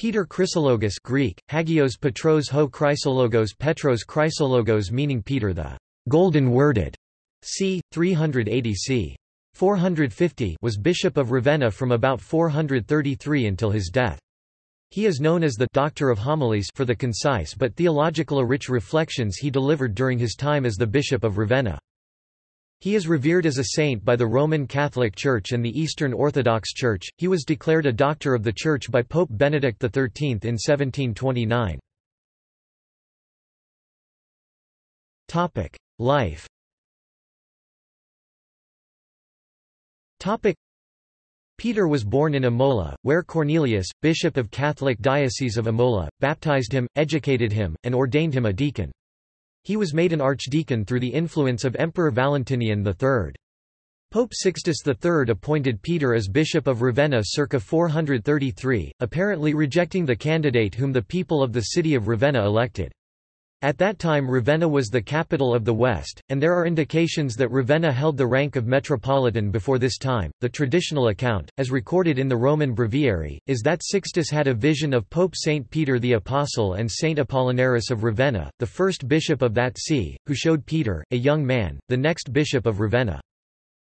Peter Chrysologus Greek, Hagios Petros ho Chrysologos Petros Chrysologos meaning Peter the golden-worded, c. 380 c. 450 was bishop of Ravenna from about 433 until his death. He is known as the Doctor of Homilies for the concise but theological rich reflections he delivered during his time as the Bishop of Ravenna. He is revered as a saint by the Roman Catholic Church and the Eastern Orthodox Church. He was declared a Doctor of the Church by Pope Benedict XIII in 1729. Topic: Life. Topic: Peter was born in Imola, where Cornelius, bishop of Catholic Diocese of Imola, baptized him, educated him, and ordained him a deacon. He was made an archdeacon through the influence of Emperor Valentinian III. Pope Sixtus III appointed Peter as Bishop of Ravenna circa 433, apparently rejecting the candidate whom the people of the city of Ravenna elected. At that time Ravenna was the capital of the West, and there are indications that Ravenna held the rank of metropolitan before this time. The traditional account, as recorded in the Roman Breviary, is that Sixtus had a vision of Pope Saint Peter the Apostle and Saint Apollinaris of Ravenna, the first bishop of that see, who showed Peter, a young man, the next bishop of Ravenna.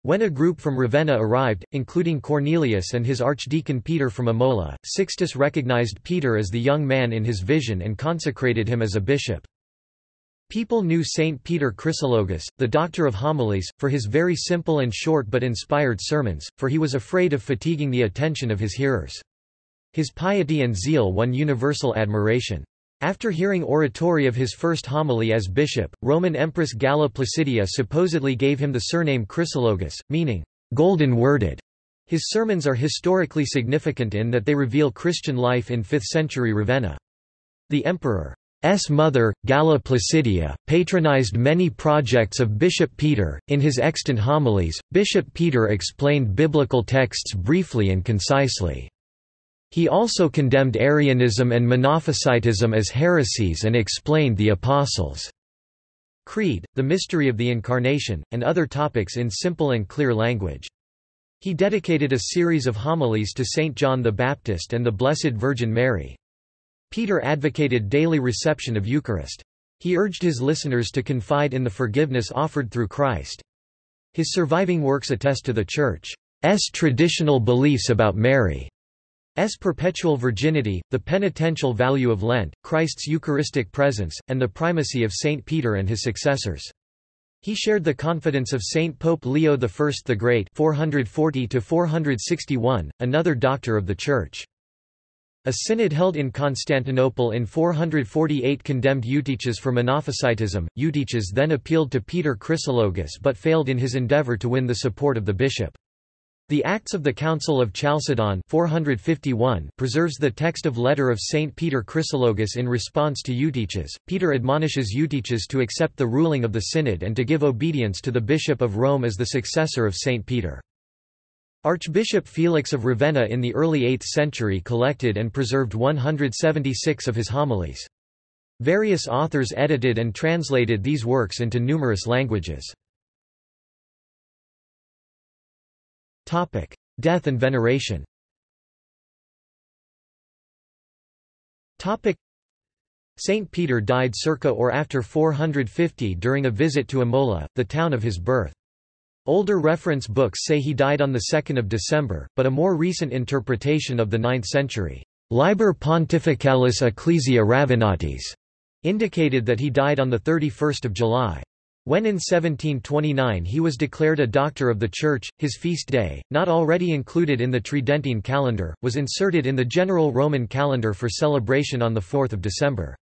When a group from Ravenna arrived, including Cornelius and his archdeacon Peter from Imola, Sixtus recognized Peter as the young man in his vision and consecrated him as a bishop. People knew Saint Peter Chrysologus, the doctor of homilies, for his very simple and short but inspired sermons, for he was afraid of fatiguing the attention of his hearers. His piety and zeal won universal admiration. After hearing oratory of his first homily as bishop, Roman Empress Galla Placidia supposedly gave him the surname Chrysologus, meaning, golden-worded. His sermons are historically significant in that they reveal Christian life in 5th-century Ravenna. The emperor S. mother, Galla Placidia, patronized many projects of Bishop Peter. In his extant homilies, Bishop Peter explained biblical texts briefly and concisely. He also condemned Arianism and Monophysitism as heresies and explained the Apostles' Creed, the mystery of the Incarnation, and other topics in simple and clear language. He dedicated a series of homilies to Saint John the Baptist and the Blessed Virgin Mary. Peter advocated daily reception of Eucharist. He urged his listeners to confide in the forgiveness offered through Christ. His surviving works attest to the Church's traditional beliefs about Mary's perpetual virginity, the penitential value of Lent, Christ's Eucharistic presence, and the primacy of Saint Peter and his successors. He shared the confidence of Saint Pope Leo I the Great 440 another doctor of the Church. A synod held in Constantinople in 448 condemned Eutyches for Monophysitism. Eutyches then appealed to Peter Chrysologus but failed in his endeavor to win the support of the bishop. The Acts of the Council of Chalcedon 451 preserves the text of letter of Saint Peter Chrysologus in response to Eutyches. Peter admonishes Eutyches to accept the ruling of the synod and to give obedience to the bishop of Rome as the successor of Saint Peter. Archbishop Felix of Ravenna in the early 8th century collected and preserved 176 of his homilies. Various authors edited and translated these works into numerous languages. Death and veneration Saint Peter died circa or after 450 during a visit to Imola, the town of his birth. Older reference books say he died on 2 December, but a more recent interpretation of the 9th century, Liber Pontificalis Ecclesiae Ravennatis, indicated that he died on 31 July. When in 1729 he was declared a Doctor of the Church, his feast day, not already included in the Tridentine calendar, was inserted in the general Roman calendar for celebration on 4 December.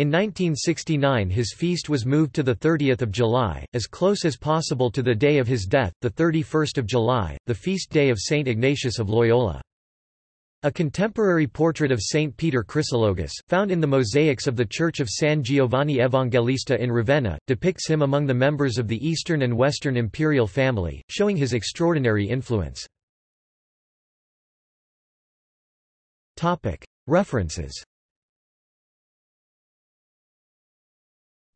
In 1969 his feast was moved to 30 July, as close as possible to the day of his death, 31 July, the feast day of Saint Ignatius of Loyola. A contemporary portrait of Saint Peter Chrysologus, found in the mosaics of the Church of San Giovanni Evangelista in Ravenna, depicts him among the members of the Eastern and Western imperial family, showing his extraordinary influence. References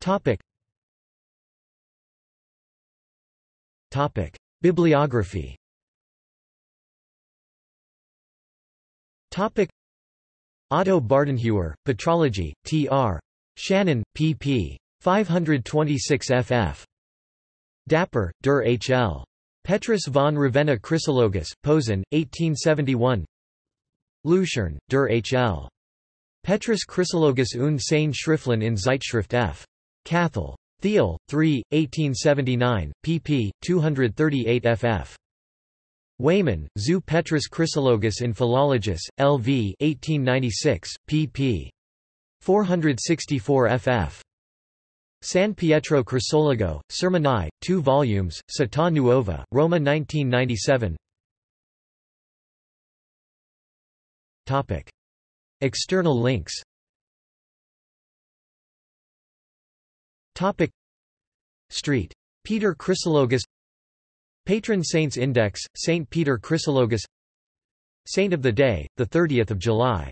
Topic. Topic. Bibliography Topic. Otto Bardenhewer, Patrology, T.R. Shahan, pp. 526 ff. Dapper, Der H.L. Petrus von Ravenna Chrysologus, Posen, 1871 Looshorn, Der H.L. Petrus Chrysologus und seine Schriften in Zeitschrift F. Cathal. Thiel, 3, 1879, pp. 238 ff. Weyman, zu Petrus Chrysologus in Philologus, LV 1896, pp. 464 ff. San Pietro Chrysologo, Sermoni, 2 volumes, Città Nuova, Roma 1997 Topic. External links Topic. Street. Peter Chrysologus Patron Saints Index, St. Peter Chrysologus Saint of the Day, 30 July